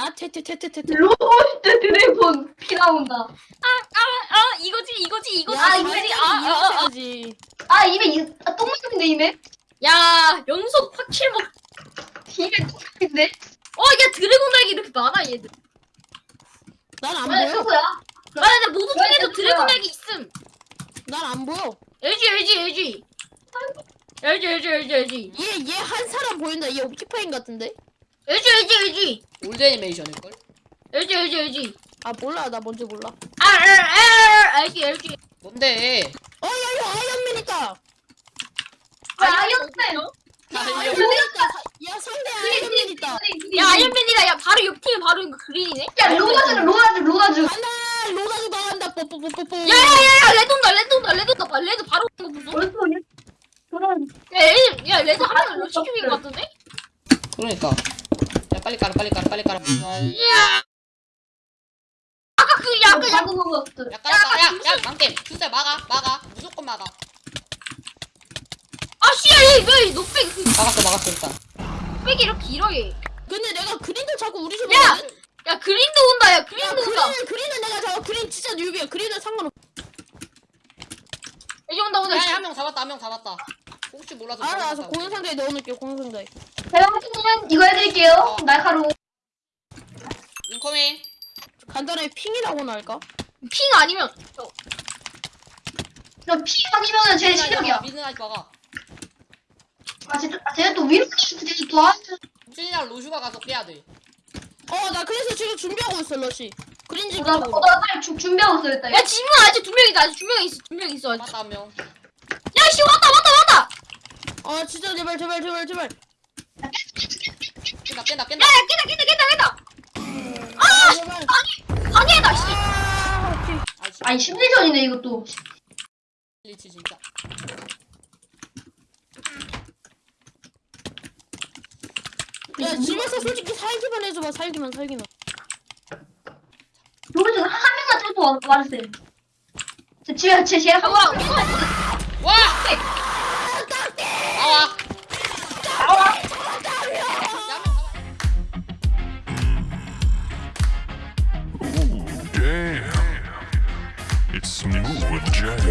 아 퇴퇴퇴퇴퇴. 로스트 드래곤 피 나온다. 아 이거지 이거지 이거지 야, 이거지 이거지. 아아야 이어야지. 아 입에 이- 아, 똥맛인데 입에? 연속 파킬 먹 입에 똥맛인데? 어 야 드래곤 날개 이렇게 많아 얘들 난안 왜 보여. 누구야? 아나 나 모두 왜 중에도? 드래곤 날개 있음 난 안 보여. LG LG LG LG LG LG LG 얘 얘 한 사람 보인다. 얘 옵티파인 같은데. LG LG LG 올드 애니메이션일걸? LG LG LG 아 몰라 나 뭔지 몰라. 아 아 아 LG LG 뭔데? 어야 이거 아이언맨 있다. 아, 아이언맨. 야 아이언맨. 아이언맨 있다. 야 상대 아이언맨 있다. 야 아이언맨이다 야 바로 옆 팀에 바로 그린이네 야 로나즈는 로나즈 로나즈. 간다 로다도 나간다 뽀뽀뽀뽀뽀. 야야야야 레드 온다 레드 온다 레드 온다 봐, 레드 바로 거 보소 어디서 오냐? 로나즈. 야, 레드, 야 레드 하면 러시 큐인 것 같은데? 그러니까. 야 빨리 깔아 빨리 깔아 빨리 깔아. 야 아까 그 야, 야 방금 먹었어. 야 깔아. 야야 망겜. 주세 막아 막아. 무조건 막아. 아 씨야 얘왜 녹백 그 막았어 막았어 일단. 녹백이 이렇게 길어 얘. 근데 내가 그린도 자꾸 우리 집 야! 야 그린도 온다 야야 그린도 온다. 그린은 그린은 내가 잡아 그린 진짜 뉴비야 그린은 상관없 이제 온다 온다. 야한 명 잡았다 한 명 잡았다. 혹시 몰라서. 알아 알아서 잡았다고. 공연 상자에 넣어놓을게 공연 상자에 제가 보기에는 이거 해드릴게요. 날카로운. 인커밍. 간단하게 핑이라고나 할까? 핑 아니면 어, 저피 아니면은 제 실력이야. 미드나이트 막아. 아 진짜 아, 쟤는 또 위로 진짜 또 하. 무진이랑 로슈가 가서 깨야 돼. 어 나 그래서 지금 준비하고 있어 러시 그린 집나 가고 나 빨리 주- 준비하고 있어 일단. 야 지금 아직 두 명이다 아직 두 명이 있어 두 명이 있어 아직. 맞다 한 명. 야 씨 왔다 왔다 왔다. 아 진짜 제발 제발 제발 제발 깬다 깬다 깬다. 야야 깼다 깼다 깼다 깼다. 아 제발 아니 방해다 씨. 아. 아니 심리전이네 이것도. 리치 진짜. 야 집에서 솔직히 살기만 해줘봐 살기만 살기만 요리 중한 명만 와- 와주세요. 제 집에 제 제가 한와 번. It's smooth jazz.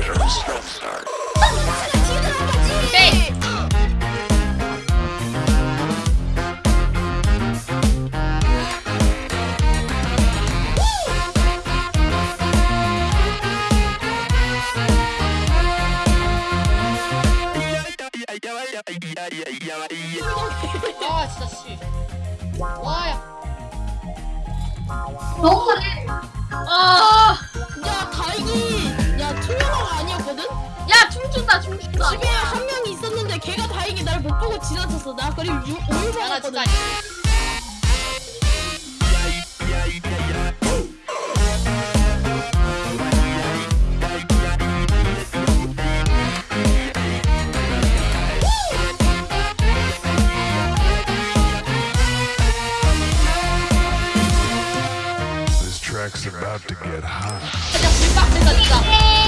오케이. 아 진짜 다행히 야 투명화가 아니었거든? 야 춤춘다 춤춘다. 집에 한 명이 있었는데 걔가 다행히 날 못 보고 지나쳤어 나 그리고 유, 오일 야나 먹었거든 Jack's about to get hot.